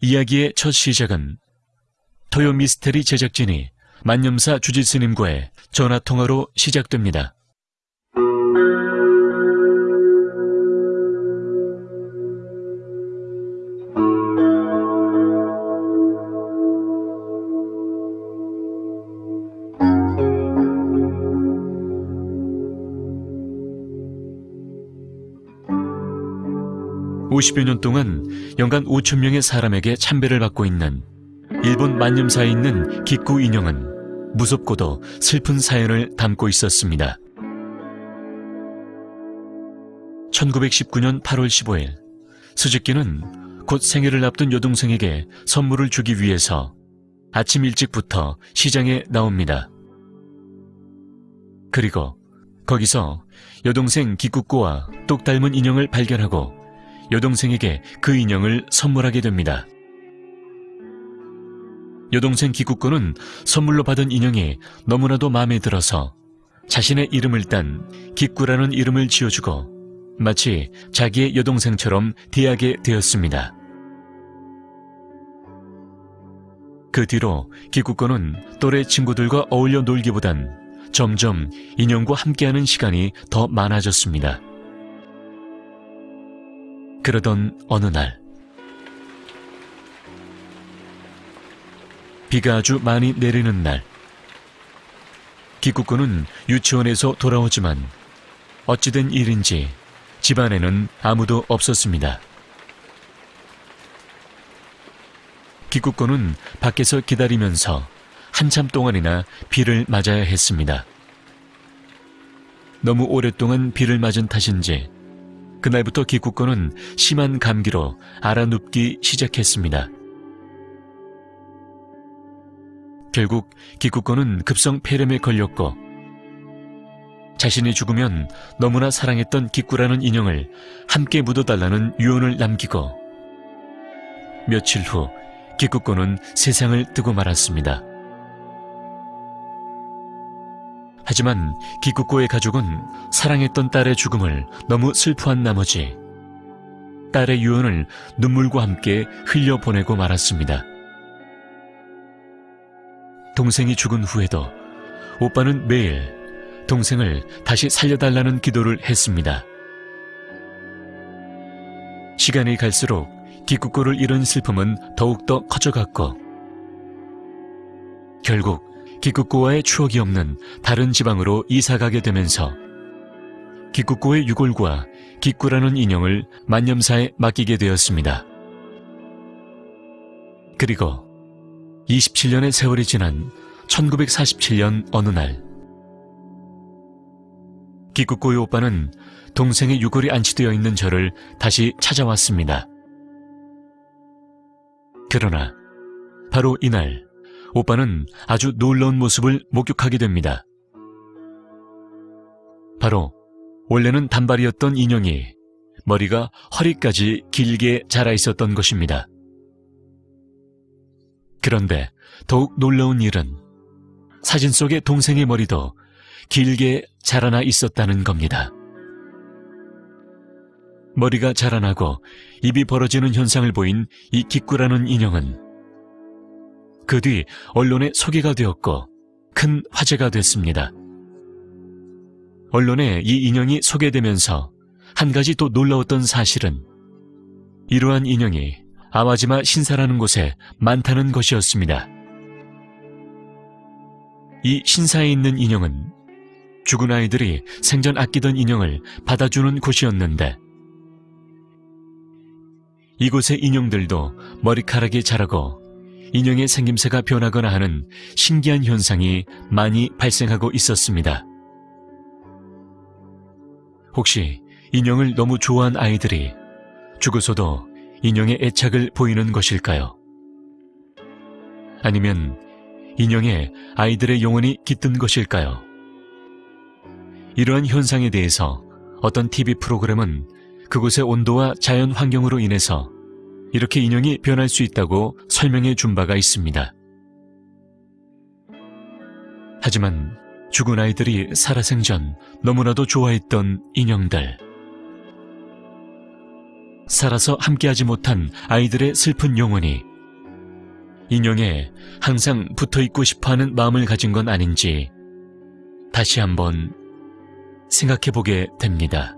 이야기의 첫 시작은 토요 미스테리 제작진이 만념사 주지스님과의 전화통화로 시작됩니다. 50여 년 동안 연간 5천 명의 사람에게 참배를 받고 있는 일본 만념사에 있는 기쿠 인형은 무섭고도 슬픈 사연을 담고 있었습니다. 1919년 8월 15일 수즈키는 곧 생일을 앞둔 여동생에게 선물을 주기 위해서 아침 일찍부터 시장에 나옵니다. 그리고 거기서 여동생 기쿠코와 똑 닮은 인형을 발견하고 여동생에게 그 인형을 선물하게 됩니다. 여동생 기쿠코는 선물로 받은 인형이 너무나도 마음에 들어서 자신의 이름을 딴 기쿠라는 이름을 지어주고 마치 자기의 여동생처럼 대하게 되었습니다. 그 뒤로 기쿠코는 또래 친구들과 어울려 놀기보단 점점 인형과 함께하는 시간이 더 많아졌습니다. 그러던 어느 날 비가 아주 많이 내리는 날 기쿠코는 유치원에서 돌아오지만 어찌된 일인지 집안에는 아무도 없었습니다. 기쿠코는 밖에서 기다리면서 한참 동안이나 비를 맞아야 했습니다. 너무 오랫동안 비를 맞은 탓인지 그날부터 기쿠코는 심한 감기로 알아눕기 시작했습니다. 결국 기쿠코는 급성 폐렴에 걸렸고 자신이 죽으면 너무나 사랑했던 기쿠라는 인형을 함께 묻어달라는 유언을 남기고 며칠 후 기쿠코는 세상을 뜨고 말았습니다. 하지만 기쿠코의 가족은 사랑했던 딸의 죽음을 너무 슬퍼한 나머지 딸의 유언을 눈물과 함께 흘려보내고 말았습니다. 동생이 죽은 후에도 오빠는 매일 동생을 다시 살려달라는 기도를 했습니다. 시간이 갈수록 기쿠코를 잃은 슬픔은 더욱더 커져갔고 결국 기쿠코와의 추억이 없는 다른 지방으로 이사가게 되면서 기쿠코의 유골과 기쿠라는 인형을 만념사에 맡기게 되었습니다. 그리고 27년의 세월이 지난 1947년 어느 날 기쿠코의 오빠는 동생의 유골이 안치되어 있는 저를 다시 찾아왔습니다. 그러나 바로 이날 오빠는 아주 놀라운 모습을 목격하게 됩니다. 바로 원래는 단발이었던 인형이 머리가 허리까지 길게 자라 있었던 것입니다. 그런데 더욱 놀라운 일은 사진 속의 동생의 머리도 길게 자라나 있었다는 겁니다. 머리가 자라나고 입이 벌어지는 현상을 보인 이 기꾸라는 인형은 그 뒤 언론에 소개가 되었고 큰 화제가 됐습니다. 언론에 이 인형이 소개되면서 한 가지 또 놀라웠던 사실은 이러한 인형이 아와지마 신사라는 곳에 많다는 것이었습니다. 이 신사에 있는 인형은 죽은 아이들이 생전 아끼던 인형을 받아주는 곳이었는데 이곳의 인형들도 머리카락이 자라고 인형의 생김새가 변하거나 하는 신기한 현상이 많이 발생하고 있었습니다. 혹시 인형을 너무 좋아한 아이들이 죽어서도 인형의 애착을 보이는 것일까요? 아니면 인형에 아이들의 영혼이 깃든 것일까요? 이러한 현상에 대해서 어떤 TV 프로그램은 그곳의 온도와 자연 환경으로 인해서 이렇게 인형이 변할 수 있다고 설명해 준 바가 있습니다. 하지만 죽은 아이들이 살아생전 너무나도 좋아했던 인형들. 살아서 함께하지 못한 아이들의 슬픈 영혼이 인형에 항상 붙어 있고 싶어 하는 마음을 가진 건 아닌지 다시 한번 생각해 보게 됩니다.